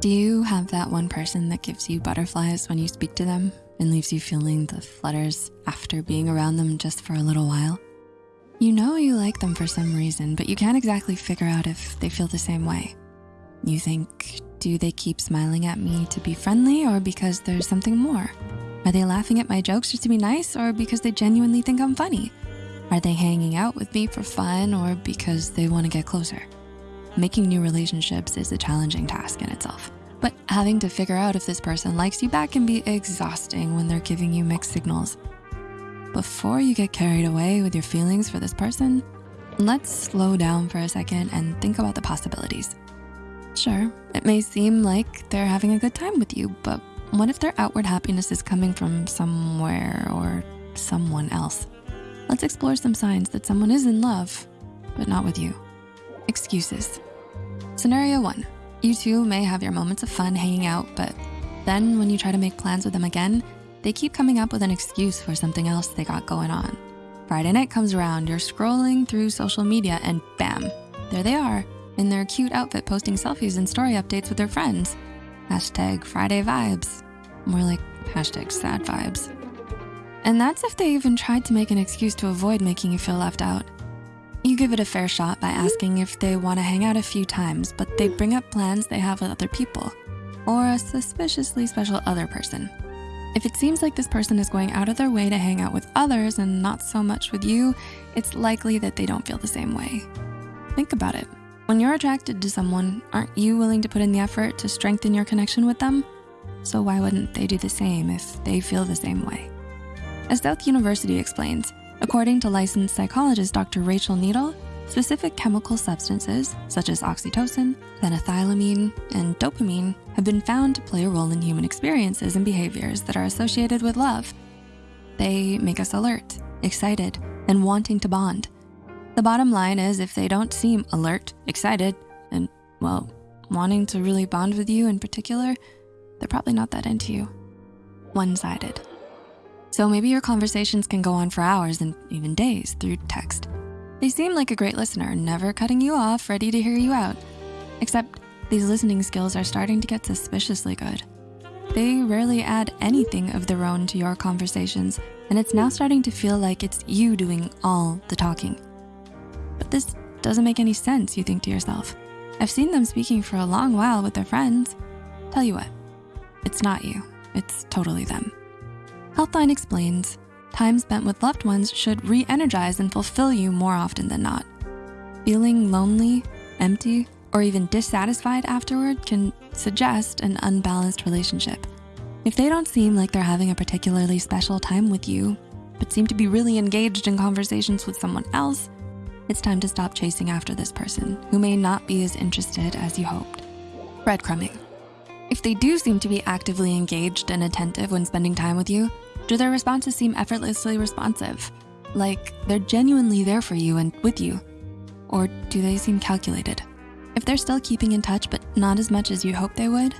Do you have that one person that gives you butterflies when you speak to them and leaves you feeling the flutters after being around them just for a little while? You know you like them for some reason, but you can't exactly figure out if they feel the same way. You think, do they keep smiling at me to be friendly or because there's something more? Are they laughing at my jokes just to be nice or because they genuinely think I'm funny? Are they hanging out with me for fun or because they wanna get closer? Making new relationships is a challenging task in itself. But having to figure out if this person likes you back can be exhausting when they're giving you mixed signals. Before you get carried away with your feelings for this person, let's slow down for a second and think about the possibilities. Sure, it may seem like they're having a good time with you, but what if their outward happiness is coming from somewhere or someone else? Let's explore some signs that someone is in love, but not with you. Excuses. Scenario one, you two may have your moments of fun hanging out, but then when you try to make plans with them again, they keep coming up with an excuse for something else they got going on. Friday night comes around, you're scrolling through social media and bam, there they are in their cute outfit posting selfies and story updates with their friends. Hashtag Friday vibes. More like hashtag sad vibes. And that's if they even tried to make an excuse to avoid making you feel left out. You give it a fair shot by asking if they wanna hang out a few times, but they bring up plans they have with other people or a suspiciously special other person. If it seems like this person is going out of their way to hang out with others and not so much with you, it's likely that they don't feel the same way. Think about it. When you're attracted to someone, aren't you willing to put in the effort to strengthen your connection with them? So why wouldn't they do the same if they feel the same way? As South University explains, according to licensed psychologist Dr. Rachel Needle, specific chemical substances such as oxytocin, phenethylamine, and dopamine have been found to play a role in human experiences and behaviors that are associated with love. They make us alert, excited, and wanting to bond. The bottom line is if they don't seem alert, excited, and well, wanting to really bond with you in particular, they're probably not that into you. One-sided. So maybe your conversations can go on for hours and even days through text. They seem like a great listener, never cutting you off, ready to hear you out. Except these listening skills are starting to get suspiciously good. They rarely add anything of their own to your conversations, and it's now starting to feel like it's you doing all the talking. But this doesn't make any sense, you think to yourself. I've seen them speaking for a long while with their friends. Tell you what, it's not you, it's totally them. Healthline explains, time spent with loved ones should re-energize and fulfill you more often than not. Feeling lonely, empty, or even dissatisfied afterward can suggest an unbalanced relationship. If they don't seem like they're having a particularly special time with you, but seem to be really engaged in conversations with someone else, it's time to stop chasing after this person who may not be as interested as you hoped. Breadcrumbing. If they do seem to be actively engaged and attentive when spending time with you, do their responses seem effortlessly responsive? Like they're genuinely there for you and with you? Or do they seem calculated? If they're still keeping in touch, but not as much as you hope they would,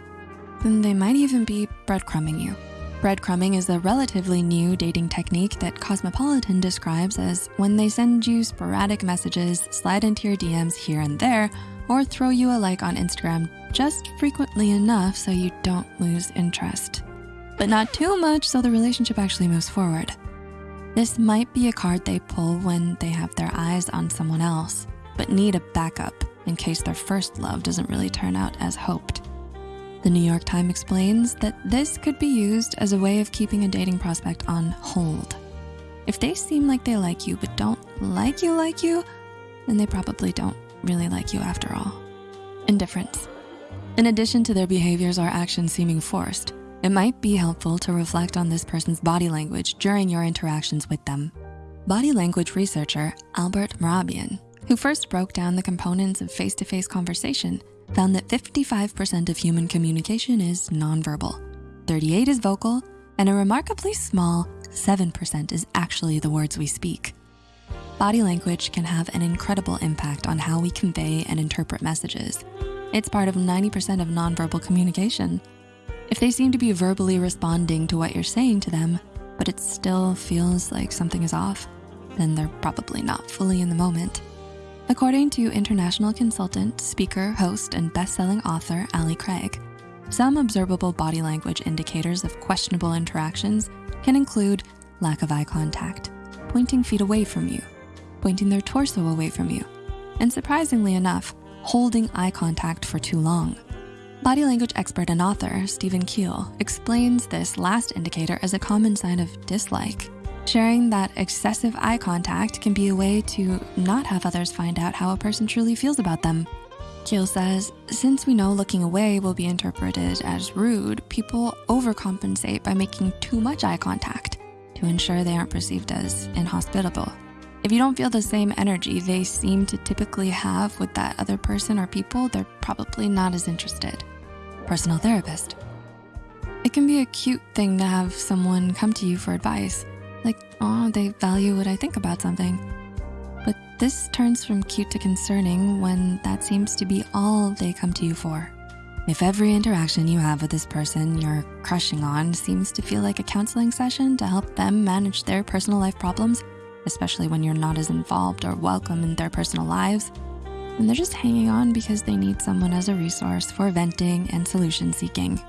then they might even be breadcrumbing you. Breadcrumbing is a relatively new dating technique that Cosmopolitan describes as when they send you sporadic messages, slide into your DMs here and there, or throw you a like on Instagram just frequently enough so you don't lose interest. But not too much so the relationship actually moves forward. This might be a card they pull when they have their eyes on someone else, but need a backup in case their first love doesn't really turn out as hoped. The New York Times explains that this could be used as a way of keeping a dating prospect on hold. If they seem like they like you but don't like you like you, then they probably don't really like you after all. Indifference. In addition to their behaviors or actions seeming forced, it might be helpful to reflect on this person's body language during your interactions with them. Body language researcher Albert Mehrabian, who first broke down the components of face-to-face -face conversation, found that 55% of human communication is nonverbal, 38 is vocal, and a remarkably small 7% is actually the words we speak. Body language can have an incredible impact on how we convey and interpret messages. It's part of 90% of nonverbal communication. If they seem to be verbally responding to what you're saying to them, but it still feels like something is off, then they're probably not fully in the moment. According to international consultant, speaker, host, and best-selling author Ali Craig, Some observable body language indicators of questionable interactions can include lack of eye contact, pointing feet away from you, pointing their torso away from you, and surprisingly enough, holding eye contact for too long. Body language expert and author Stephen Keel explains this last indicator as a common sign of dislike, sharing that excessive eye contact can be a way to not have others find out how a person truly feels about them. Keel says, since we know looking away will be interpreted as rude, people overcompensate by making too much eye contact to ensure they aren't perceived as inhospitable. If you don't feel the same energy they seem to typically have with that other person or people, they're probably not as interested. Personal therapist. It can be a cute thing to have someone come to you for advice. Like, oh, they value what I think about something. But this turns from cute to concerning when that seems to be all they come to you for. If every interaction you have with this person you're crushing on seems to feel like a counseling session to help them manage their personal life problems, especially when you're not as involved or welcome in their personal lives, and they're just hanging on because they need someone as a resource for venting and solution seeking.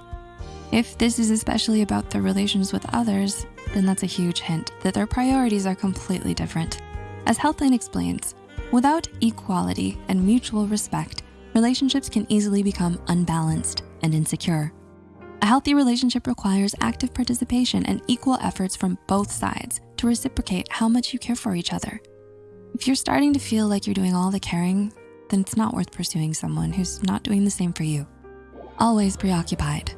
If this is especially about their relations with others, then that's a huge hint that their priorities are completely different. As Healthline explains, without equality and mutual respect, relationships can easily become unbalanced and insecure. A healthy relationship requires active participation and equal efforts from both sides to reciprocate how much you care for each other. If you're starting to feel like you're doing all the caring, then it's not worth pursuing someone who's not doing the same for you. Always preoccupied.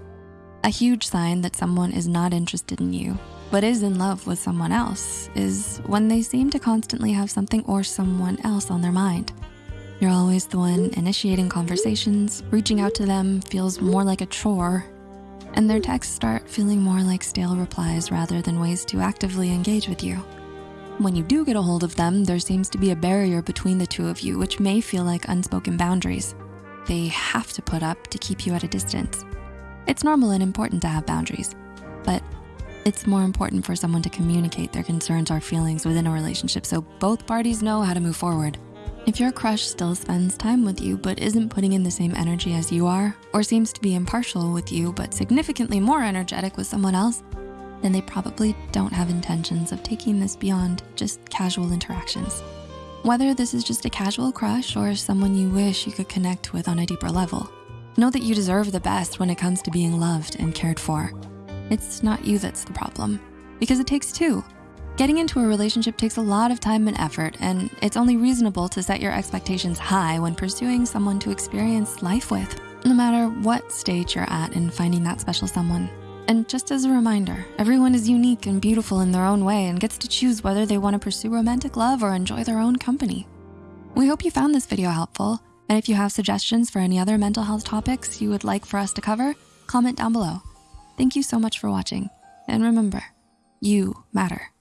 A huge sign that someone is not interested in you, but is in love with someone else is when they seem to constantly have something or someone else on their mind. You're always the one initiating conversations, reaching out to them feels more like a chore and their texts start feeling more like stale replies rather than ways to actively engage with you. When you do get a hold of them, there seems to be a barrier between the two of you, which may feel like unspoken boundaries. They have to put up to keep you at a distance. It's normal and important to have boundaries, but it's more important for someone to communicate their concerns or feelings within a relationship so both parties know how to move forward. If your crush still spends time with you but isn't putting in the same energy as you are, or seems to be impartial with you but significantly more energetic with someone else, then they probably don't have intentions of taking this beyond just casual interactions. Whether this is just a casual crush or someone you wish you could connect with on a deeper level, know that you deserve the best when it comes to being loved and cared for. It's not you that's the problem, because it takes two. Getting into a relationship takes a lot of time and effort, and it's only reasonable to set your expectations high when pursuing someone to experience life with, no matter what stage you're at in finding that special someone. And just as a reminder, everyone is unique and beautiful in their own way and gets to choose whether they wanna pursue romantic love or enjoy their own company. We hope you found this video helpful. And if you have suggestions for any other mental health topics you would like for us to cover, comment down below. Thank you so much for watching. And remember, you matter.